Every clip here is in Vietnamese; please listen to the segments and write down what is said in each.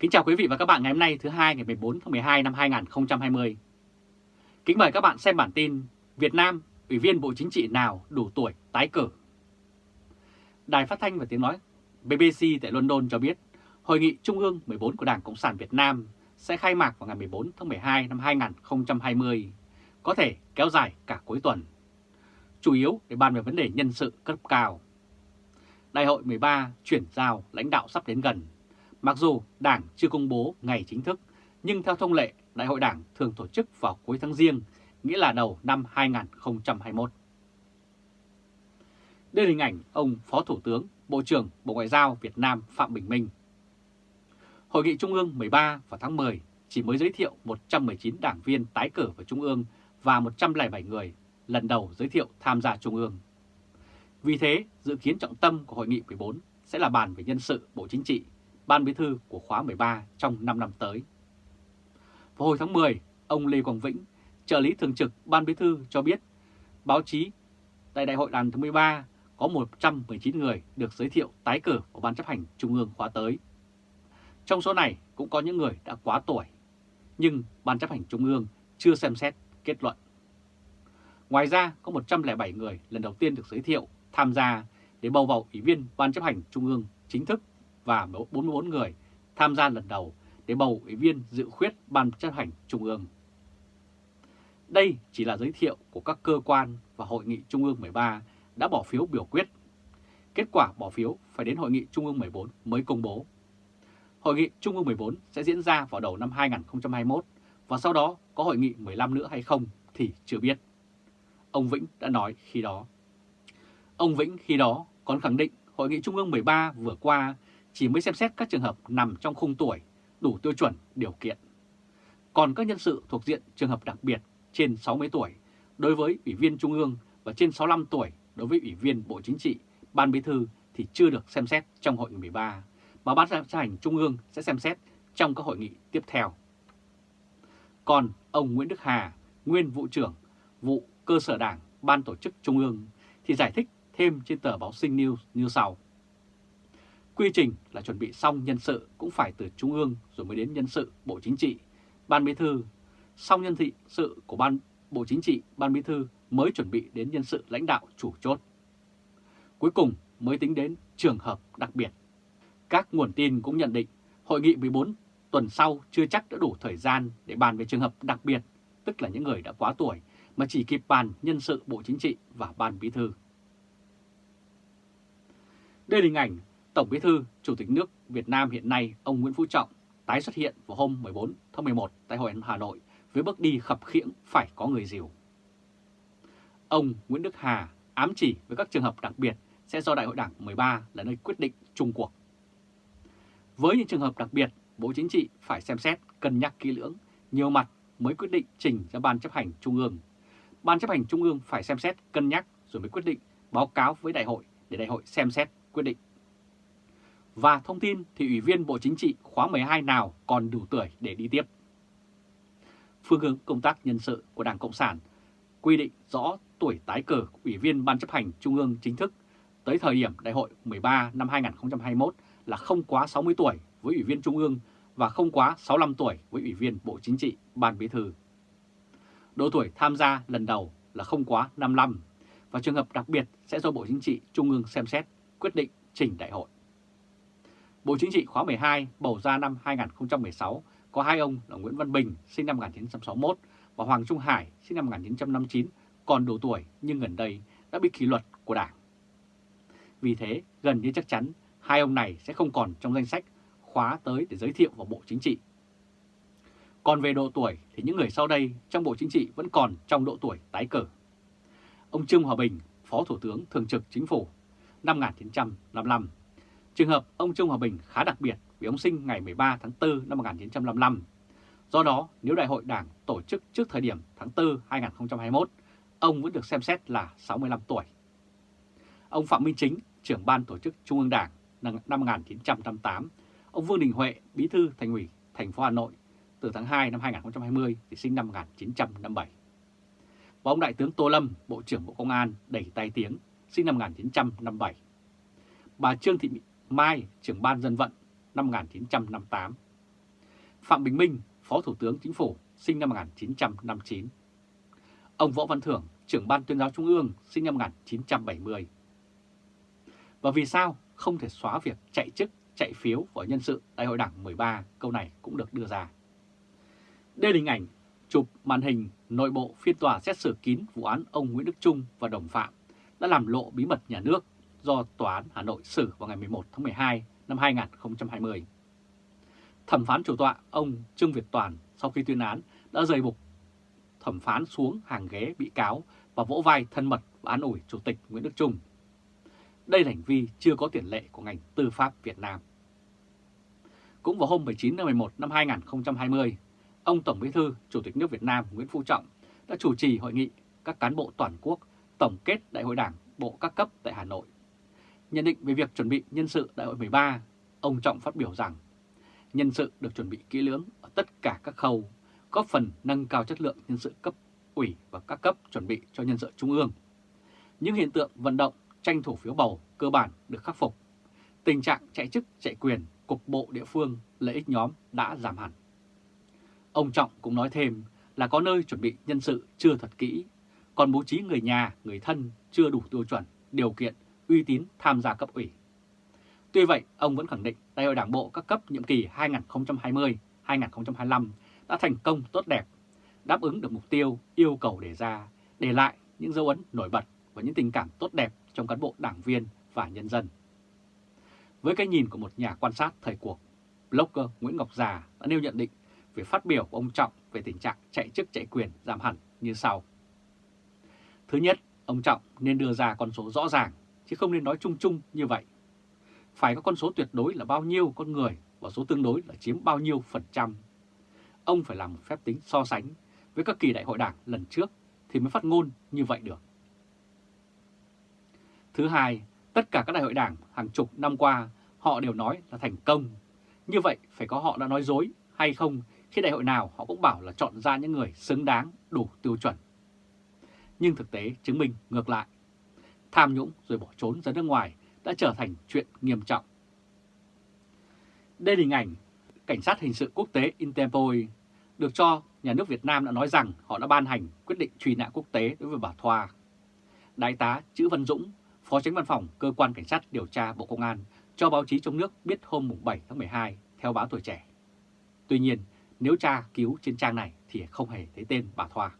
Kính chào quý vị và các bạn ngày hôm nay thứ hai ngày 14 tháng 12 năm 2020. Kính mời các bạn xem bản tin Việt Nam, Ủy viên Bộ Chính trị nào đủ tuổi tái cử. Đài phát thanh và tiếng nói BBC tại London cho biết Hội nghị Trung ương 14 của Đảng Cộng sản Việt Nam sẽ khai mạc vào ngày 14 tháng 12 năm 2020, có thể kéo dài cả cuối tuần, chủ yếu để bàn về vấn đề nhân sự cấp cao. Đại hội 13 chuyển giao lãnh đạo sắp đến gần Mặc dù Đảng chưa công bố ngày chính thức, nhưng theo thông lệ, Đại hội Đảng thường tổ chức vào cuối tháng riêng, nghĩa là đầu năm 2021. Đây là hình ảnh ông Phó Thủ tướng, Bộ trưởng Bộ Ngoại giao Việt Nam Phạm Bình Minh. Hội nghị Trung ương 13 vào tháng 10 chỉ mới giới thiệu 119 đảng viên tái cử vào Trung ương và 107 người lần đầu giới thiệu tham gia Trung ương. Vì thế, dự kiến trọng tâm của Hội nghị 14 sẽ là bàn về nhân sự Bộ Chính trị Ban Bí thư của khóa 13 trong 5 năm tới. Vào hồi tháng 10, ông Lê Quang Vĩnh, trợ lý thường trực Ban Bí thư cho biết báo chí tại Đại hội lần thứ 13 có 119 người được giới thiệu tái cử vào Ban chấp hành Trung ương khóa tới. Trong số này cũng có những người đã quá tuổi, nhưng Ban chấp hành Trung ương chưa xem xét kết luận. Ngoài ra có 107 người lần đầu tiên được giới thiệu tham gia để bầu vào Ủy viên Ban chấp hành Trung ương chính thức và 44 người tham gia lần đầu để bầu ủy viên dự khuyết Ban chấp hành Trung ương. Đây chỉ là giới thiệu của các cơ quan và Hội nghị Trung ương 13 đã bỏ phiếu biểu quyết. Kết quả bỏ phiếu phải đến Hội nghị Trung ương 14 mới công bố. Hội nghị Trung ương 14 sẽ diễn ra vào đầu năm 2021 và sau đó có Hội nghị 15 nữa hay không thì chưa biết. Ông Vĩnh đã nói khi đó. Ông Vĩnh khi đó còn khẳng định Hội nghị Trung ương 13 vừa qua chỉ mới xem xét các trường hợp nằm trong khung tuổi đủ tiêu chuẩn điều kiện. Còn các nhân sự thuộc diện trường hợp đặc biệt trên 60 tuổi đối với Ủy viên Trung ương và trên 65 tuổi đối với Ủy viên Bộ Chính trị, Ban Bí thư thì chưa được xem xét trong hội nghị 13, mà Ban chấp hành Trung ương sẽ xem xét trong các hội nghị tiếp theo. Còn ông Nguyễn Đức Hà, nguyên vụ trưởng vụ cơ sở đảng Ban tổ chức Trung ương thì giải thích thêm trên tờ báo Sinh News như sau. Quy trình là chuẩn bị xong nhân sự cũng phải từ Trung ương rồi mới đến nhân sự Bộ Chính trị, Ban Bí thư. Xong nhân thị sự của Ban Bộ Chính trị, Ban Bí thư mới chuẩn bị đến nhân sự lãnh đạo chủ chốt. Cuối cùng mới tính đến trường hợp đặc biệt. Các nguồn tin cũng nhận định Hội nghị 14 tuần sau chưa chắc đã đủ thời gian để bàn về trường hợp đặc biệt, tức là những người đã quá tuổi, mà chỉ kịp bàn nhân sự Bộ Chính trị và Ban Bí thư. Đây là hình ảnh Tổng Bí thư, Chủ tịch nước Việt Nam hiện nay ông Nguyễn Phú Trọng tái xuất hiện vào hôm 14 tháng 11 tại Hội Hà Nội với bước đi khập khiễng phải có người dìu. Ông Nguyễn Đức Hà ám chỉ với các trường hợp đặc biệt sẽ do Đại hội Đảng 13 là nơi quyết định chung cuộc. Với những trường hợp đặc biệt, Bộ Chính trị phải xem xét, cân nhắc kỹ lưỡng, nhiều mặt mới quyết định trình ra Ban chấp hành Trung ương. Ban chấp hành Trung ương phải xem xét, cân nhắc rồi mới quyết định báo cáo với Đại hội để Đại hội xem xét, quyết định. Và thông tin thì Ủy viên Bộ Chính trị khóa 12 nào còn đủ tuổi để đi tiếp. Phương hướng công tác nhân sự của Đảng Cộng sản, quy định rõ tuổi tái cử Ủy viên Ban chấp hành Trung ương chính thức tới thời điểm Đại hội 13 năm 2021 là không quá 60 tuổi với Ủy viên Trung ương và không quá 65 tuổi với Ủy viên Bộ Chính trị, Ban Bí thư. Độ tuổi tham gia lần đầu là không quá 55 và trường hợp đặc biệt sẽ do Bộ Chính trị Trung ương xem xét quyết định trình đại hội. Bộ Chính trị khóa 12 bầu ra năm 2016 có hai ông là Nguyễn Văn Bình sinh năm 1961 và Hoàng Trung Hải sinh năm 1959 còn đủ tuổi nhưng gần đây đã bị kỷ luật của Đảng. Vì thế, gần như chắc chắn hai ông này sẽ không còn trong danh sách khóa tới để giới thiệu vào Bộ Chính trị. Còn về độ tuổi thì những người sau đây trong Bộ Chính trị vẫn còn trong độ tuổi tái cử. Ông Trương Hòa Bình, Phó Thủ tướng Thường trực Chính phủ, năm 1955 Trường hợp ông Trương Hòa Bình khá đặc biệt vì ông sinh ngày 13 tháng 4 năm 1955. Do đó, nếu Đại hội Đảng tổ chức trước thời điểm tháng 4 2021, ông vẫn được xem xét là 65 tuổi. Ông Phạm Minh Chính, trưởng ban tổ chức Trung ương Đảng năm 1958, ông Vương Đình Huệ, bí thư thành ủy thành phố Hà Nội từ tháng 2 năm 2020 thì sinh năm 1957. Và ông Đại tướng Tô Lâm, Bộ trưởng Bộ Công an đầy tay tiếng, sinh năm 1957. Bà Trương Thị Mai, trưởng ban dân vận năm 1958. Phạm Bình Minh, Phó Thủ tướng Chính phủ, sinh năm 1959. Ông Võ Văn Thưởng, trưởng ban tuyên giáo Trung ương, sinh năm 1970. Và vì sao không thể xóa việc chạy chức, chạy phiếu vào nhân sự Đại hội Đảng 13, câu này cũng được đưa ra. Đây là hình ảnh chụp màn hình nội bộ phiên tòa xét xử kín vụ án ông Nguyễn Đức Trung và đồng phạm đã làm lộ bí mật nhà nước do Tòa án Hà Nội xử vào ngày 11 tháng 12 năm 2020. Thẩm phán chủ tọa ông Trương Việt Toàn sau khi tuyên án đã rời bục thẩm phán xuống hàng ghế bị cáo và vỗ vai thân mật và an ủi Chủ tịch Nguyễn Đức Trung. Đây là hành vi chưa có tiền lệ của ngành tư pháp Việt Nam. Cũng vào hôm 19 tháng 11 năm 2020, ông Tổng Bí thư Chủ tịch nước Việt Nam Nguyễn Phú Trọng đã chủ trì hội nghị các cán bộ toàn quốc tổng kết Đại hội Đảng bộ các cấp tại Hà Nội. Nhận định về việc chuẩn bị nhân sự Đại hội 13, ông Trọng phát biểu rằng nhân sự được chuẩn bị kỹ lưỡng ở tất cả các khâu, góp phần nâng cao chất lượng nhân sự cấp ủy và các cấp chuẩn bị cho nhân sự trung ương. Những hiện tượng vận động tranh thủ phiếu bầu cơ bản được khắc phục. Tình trạng chạy chức chạy quyền, cục bộ địa phương, lợi ích nhóm đã giảm hẳn. Ông Trọng cũng nói thêm là có nơi chuẩn bị nhân sự chưa thật kỹ, còn bố trí người nhà, người thân chưa đủ tiêu chuẩn, điều kiện, uy tín tham gia cấp ủy. Tuy vậy, ông vẫn khẳng định Đại hội Đảng bộ các cấp nhiệm kỳ 2020-2025 đã thành công tốt đẹp, đáp ứng được mục tiêu, yêu cầu đề ra, để lại những dấu ấn nổi bật và những tình cảm tốt đẹp trong cán bộ đảng viên và nhân dân. Với cái nhìn của một nhà quan sát thời cuộc, blogger Nguyễn Ngọc Già đã nêu nhận định về phát biểu của ông Trọng về tình trạng chạy chức chạy quyền giảm hẳn như sau. Thứ nhất, ông Trọng nên đưa ra con số rõ ràng, chứ không nên nói chung chung như vậy. Phải có con số tuyệt đối là bao nhiêu con người và số tương đối là chiếm bao nhiêu phần trăm. Ông phải làm một phép tính so sánh với các kỳ đại hội đảng lần trước thì mới phát ngôn như vậy được. Thứ hai, tất cả các đại hội đảng hàng chục năm qua họ đều nói là thành công. Như vậy phải có họ đã nói dối hay không khi đại hội nào họ cũng bảo là chọn ra những người xứng đáng đủ tiêu chuẩn. Nhưng thực tế chứng minh ngược lại. Tham nhũng rồi bỏ trốn ra nước ngoài đã trở thành chuyện nghiêm trọng. Đây là hình ảnh Cảnh sát hình sự quốc tế Interpol được cho nhà nước Việt Nam đã nói rằng họ đã ban hành quyết định truy nã quốc tế đối với bà Thoa. Đại tá Chữ Văn Dũng, Phó tránh văn phòng Cơ quan Cảnh sát điều tra Bộ Công an cho báo chí trong nước biết hôm 7 tháng 12 theo báo tuổi trẻ. Tuy nhiên, nếu tra cứu trên trang này thì không hề thấy tên bà Thoa.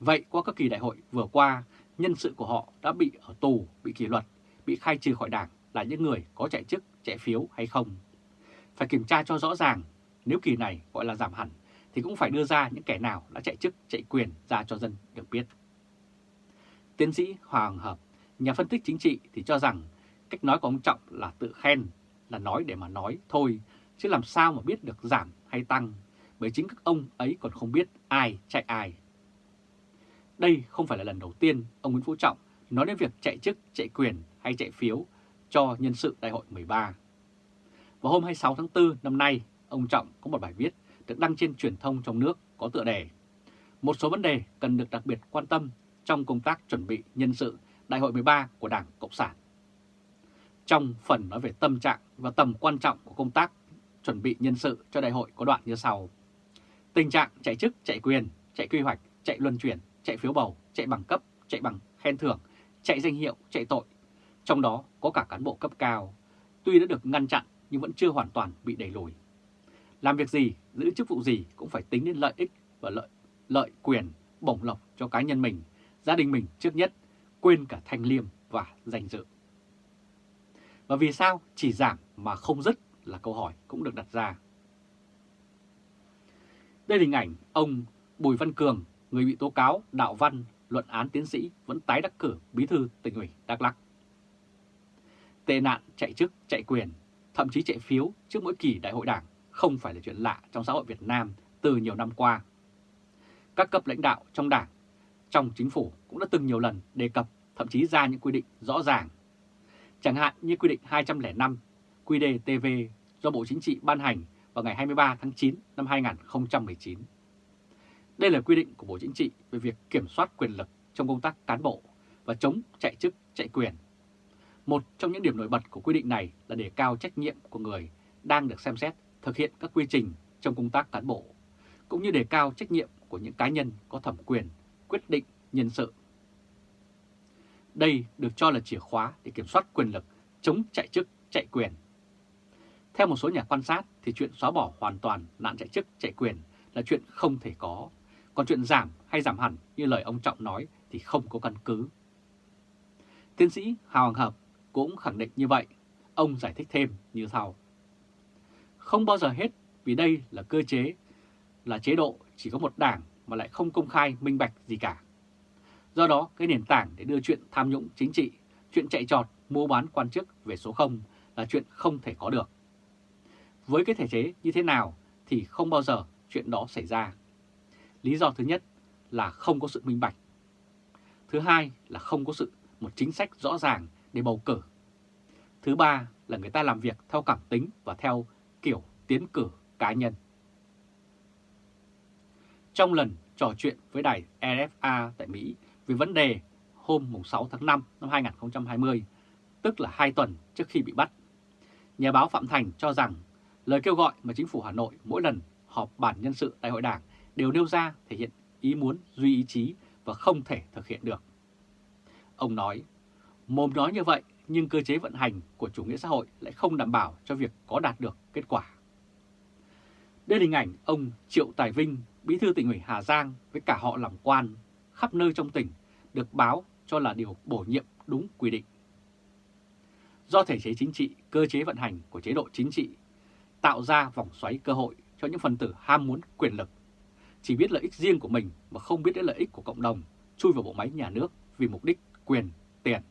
Vậy qua các kỳ đại hội vừa qua, nhân sự của họ đã bị ở tù, bị kỷ luật, bị khai trừ khỏi đảng là những người có chạy chức, chạy phiếu hay không? Phải kiểm tra cho rõ ràng, nếu kỳ này gọi là giảm hẳn thì cũng phải đưa ra những kẻ nào đã chạy chức, chạy quyền ra cho dân được biết. Tiến sĩ Hoàng Hợp, nhà phân tích chính trị thì cho rằng cách nói của ông Trọng là tự khen, là nói để mà nói thôi, chứ làm sao mà biết được giảm hay tăng, bởi chính các ông ấy còn không biết ai chạy ai. Đây không phải là lần đầu tiên ông Nguyễn Phú Trọng nói đến việc chạy chức, chạy quyền hay chạy phiếu cho nhân sự đại hội 13. Vào hôm 26 tháng 4 năm nay, ông Trọng có một bài viết được đăng trên truyền thông trong nước có tựa đề Một số vấn đề cần được đặc biệt quan tâm trong công tác chuẩn bị nhân sự đại hội 13 của Đảng Cộng sản. Trong phần nói về tâm trạng và tầm quan trọng của công tác chuẩn bị nhân sự cho đại hội có đoạn như sau. Tình trạng chạy chức, chạy quyền, chạy quy hoạch, chạy luân chuyển, chạy phiếu bầu, chạy bằng cấp, chạy bằng khen thưởng, chạy danh hiệu, chạy tội. Trong đó có cả cán bộ cấp cao, tuy đã được ngăn chặn nhưng vẫn chưa hoàn toàn bị đẩy lùi. Làm việc gì, giữ chức vụ gì cũng phải tính đến lợi ích và lợi, lợi quyền, bổng lộc cho cá nhân mình, gia đình mình trước nhất, quên cả thanh liêm và danh dự. Và vì sao chỉ giảm mà không dứt là câu hỏi cũng được đặt ra. Đây là hình ảnh ông Bùi Văn Cường, người bị tố cáo đạo văn, luận án tiến sĩ vẫn tái đắc cử bí thư tỉnh ủy Đắk Lắk. Tệ nạn chạy chức, chạy quyền, thậm chí chạy phiếu trước mỗi kỳ đại hội đảng không phải là chuyện lạ trong xã hội Việt Nam từ nhiều năm qua. Các cấp lãnh đạo trong đảng, trong chính phủ cũng đã từng nhiều lần đề cập, thậm chí ra những quy định rõ ràng. Chẳng hạn như quy định 205 QĐ-TV do Bộ Chính trị ban hành vào ngày 23 tháng 9 năm 2019. Đây là quy định của Bộ Chính trị về việc kiểm soát quyền lực trong công tác cán bộ và chống chạy chức, chạy quyền. Một trong những điểm nổi bật của quy định này là đề cao trách nhiệm của người đang được xem xét thực hiện các quy trình trong công tác cán bộ, cũng như đề cao trách nhiệm của những cá nhân có thẩm quyền quyết định nhân sự. Đây được cho là chìa khóa để kiểm soát quyền lực, chống chạy chức, chạy quyền. Theo một số nhà quan sát thì chuyện xóa bỏ hoàn toàn nạn chạy chức, chạy quyền là chuyện không thể có, còn chuyện giảm hay giảm hẳn như lời ông Trọng nói thì không có căn cứ. Tiến sĩ Hào Hoàng Hợp cũng khẳng định như vậy, ông giải thích thêm như sau. Không bao giờ hết vì đây là cơ chế, là chế độ chỉ có một đảng mà lại không công khai minh bạch gì cả. Do đó, cái nền tảng để đưa chuyện tham nhũng chính trị, chuyện chạy trọt, mua bán quan chức về số 0 là chuyện không thể có được. Với cái thể chế như thế nào thì không bao giờ chuyện đó xảy ra. Lý do thứ nhất là không có sự minh bạch. Thứ hai là không có sự một chính sách rõ ràng để bầu cử. Thứ ba là người ta làm việc theo cảm tính và theo kiểu tiến cử cá nhân. Trong lần trò chuyện với đài RFA tại Mỹ về vấn đề hôm 6 tháng 5 năm 2020, tức là 2 tuần trước khi bị bắt, nhà báo Phạm Thành cho rằng lời kêu gọi mà chính phủ Hà Nội mỗi lần họp bản nhân sự đại hội đảng đều nêu ra thể hiện ý muốn duy ý chí và không thể thực hiện được. Ông nói, mồm nói như vậy nhưng cơ chế vận hành của chủ nghĩa xã hội lại không đảm bảo cho việc có đạt được kết quả. Đây là hình ảnh ông Triệu Tài Vinh, bí thư tỉnh ủy Hà Giang với cả họ làm quan khắp nơi trong tỉnh được báo cho là điều bổ nhiệm đúng quy định. Do thể chế chính trị, cơ chế vận hành của chế độ chính trị tạo ra vòng xoáy cơ hội cho những phần tử ham muốn quyền lực, chỉ biết lợi ích riêng của mình mà không biết đến lợi ích của cộng đồng, chui vào bộ máy nhà nước vì mục đích quyền, tiền.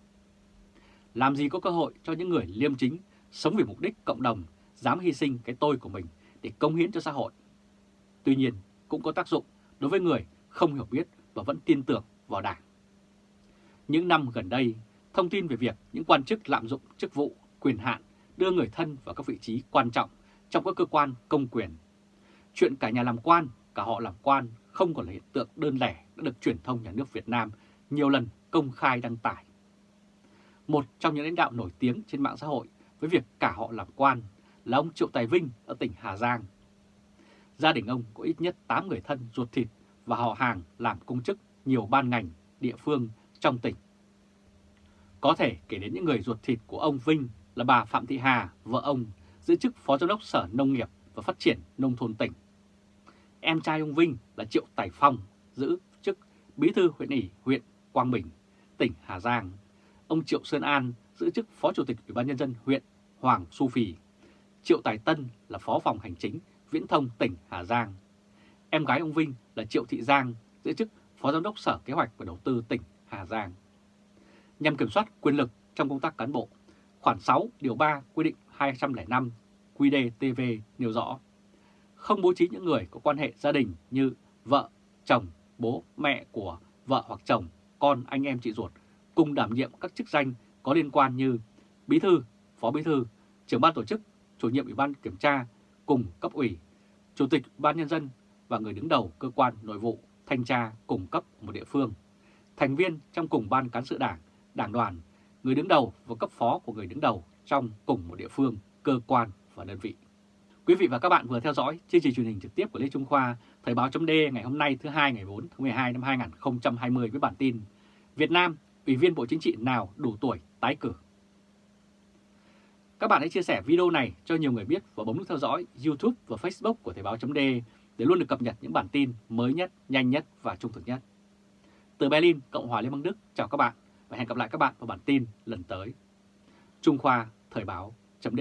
Làm gì có cơ hội cho những người liêm chính, sống vì mục đích cộng đồng, dám hy sinh cái tôi của mình để công hiến cho xã hội. Tuy nhiên, cũng có tác dụng đối với người không hiểu biết và vẫn tin tưởng vào Đảng. Những năm gần đây, thông tin về việc những quan chức lạm dụng chức vụ, quyền hạn đưa người thân vào các vị trí quan trọng trong các cơ quan công quyền. Chuyện cả nhà làm quan, cả họ làm quan không còn là hiện tượng đơn lẻ đã được truyền thông nhà nước Việt Nam nhiều lần công khai đăng tải. Một trong những lãnh đạo nổi tiếng trên mạng xã hội với việc cả họ làm quan là ông Triệu Tài Vinh ở tỉnh Hà Giang. Gia đình ông có ít nhất 8 người thân ruột thịt và họ hàng làm công chức nhiều ban ngành, địa phương trong tỉnh. Có thể kể đến những người ruột thịt của ông Vinh là bà Phạm Thị Hà, vợ ông, giữ chức Phó Giám đốc Sở Nông nghiệp và Phát triển Nông thôn tỉnh. Em trai ông Vinh là Triệu Tài Phong, giữ chức Bí thư huyện ủy huyện Quang Bình, tỉnh Hà Giang. Ông Triệu Sơn An giữ chức Phó Chủ tịch Ủy ban Nhân dân huyện Hoàng Su Phì. Triệu Tài Tân là Phó phòng Hành chính Viễn thông tỉnh Hà Giang. Em gái ông Vinh là Triệu Thị Giang giữ chức Phó Giám đốc Sở Kế hoạch và Đầu tư tỉnh Hà Giang. Nhằm kiểm soát quyền lực trong công tác cán bộ, khoản 6 điều 3 quy định 205 QĐ-TV nêu rõ không bố trí những người có quan hệ gia đình như vợ, chồng, bố, mẹ của vợ hoặc chồng, con, anh em chị ruột cùng đảm nhiệm các chức danh có liên quan như bí thư, phó bí thư, trưởng ban tổ chức, chủ nhiệm ủy ban kiểm tra cùng cấp ủy, chủ tịch ban nhân dân và người đứng đầu cơ quan nội vụ, thanh tra cùng cấp một địa phương, thành viên trong cùng ban cán sự đảng, đảng đoàn, người đứng đầu và cấp phó của người đứng đầu trong cùng một địa phương, cơ quan và đơn vị. Quý vị và các bạn vừa theo dõi chương trình truyền hình trực tiếp của Lê Trung Khoa, Thời báo chấm ngày hôm nay thứ hai ngày 4 tháng 12 năm 2020 với bản tin Việt Nam, Ủy viên Bộ Chính trị nào đủ tuổi tái cử. Các bạn hãy chia sẻ video này cho nhiều người biết và bấm nút theo dõi YouTube và Facebook của Thời báo chấm để luôn được cập nhật những bản tin mới nhất, nhanh nhất và trung thực nhất. Từ Berlin, Cộng hòa Liên bang Đức, chào các bạn và hẹn gặp lại các bạn vào bản tin lần tới. Trung Khoa Thời báo chấm